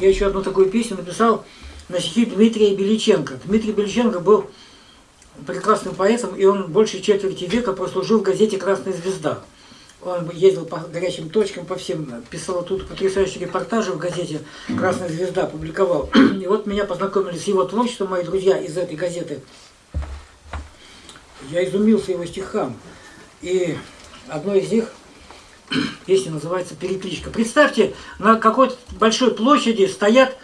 я еще одну такую песню написал на стихи Дмитрия Беличенко. Дмитрий Беличенко был прекрасным поэтом, и он больше четверти века прослужил в газете «Красная звезда». Он ездил по горячим точкам, по всем, писал тут потрясающие репортажи в газете «Красная звезда», публиковал. И вот меня познакомили с его творчеством мои друзья из этой газеты. Я изумился его стихам. И одно из них, песня называется «Перекличка». Представьте, на какой-то большой площади стоят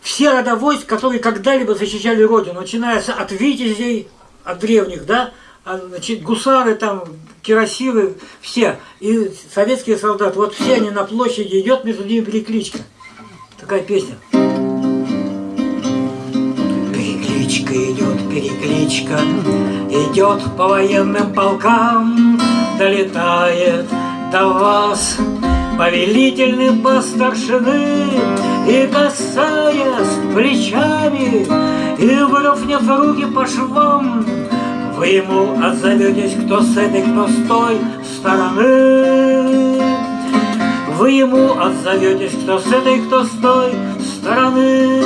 все рода войск, которые когда-либо защищали Родину, начиная от витязей, от древних, да, а, значит, гусары там, кирасиры, все, и советские солдаты, вот все они на площади, идет между ними перекличка. Такая песня. Перекличка идет, перекличка, идет по военным полкам, долетает до вас повелительный по старшины, и касаясь плечами, и выровняв руки по швам, вы ему отзоветесь, кто с этой, кто с той стороны. Вы ему отзоветесь, кто с этой, кто с той стороны.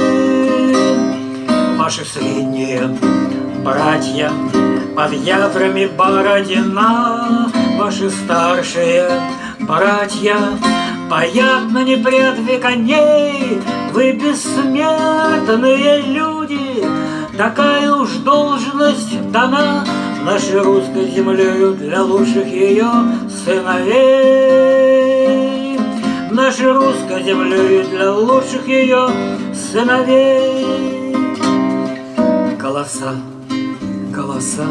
Ваши средние братья под ядрами Бородина, Ваши старшие братья Паят на непредве коней, Вы бессмертные люди, Такая уж должность дана Нашей русской землею для лучших ее сыновей. Нашей русской землею для лучших ее сыновей. Голоса, голоса,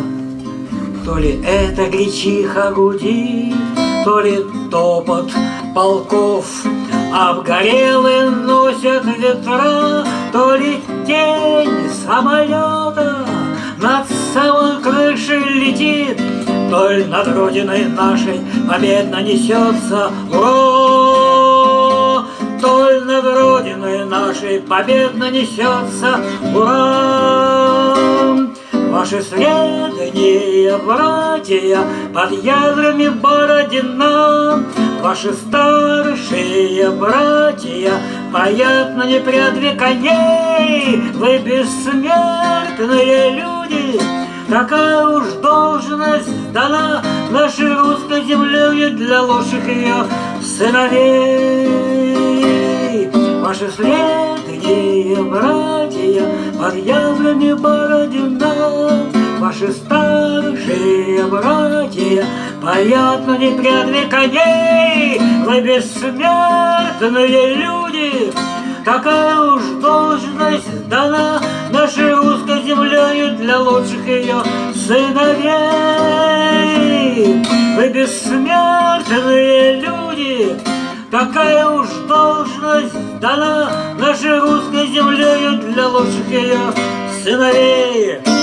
то ли это гречиха гудит, то ли топот полков Обгорелые носят ветра, то ли тень самолета Над самой крышей летит, то ли над родиной нашей победно несется Ура! То ли над родиной нашей победно несется Ура! Ваши средние братья под ядрами Бородина. Ваши старшие братья Поят на непрядве коней. Вы бессмертные люди Такая уж должность дана Нашей русской землей для лучших ее сыновей. Ваши средние братья Под ядрами Бородина Ваши старшие братья Поят на непрядве коней Вы бессмертные люди. Такая уж должность дана Нашей русской землею Для лучших ее сыновей. Вы бессмертные люди Такая уж должность дана Нашей русской землею Для лучших ее сыновей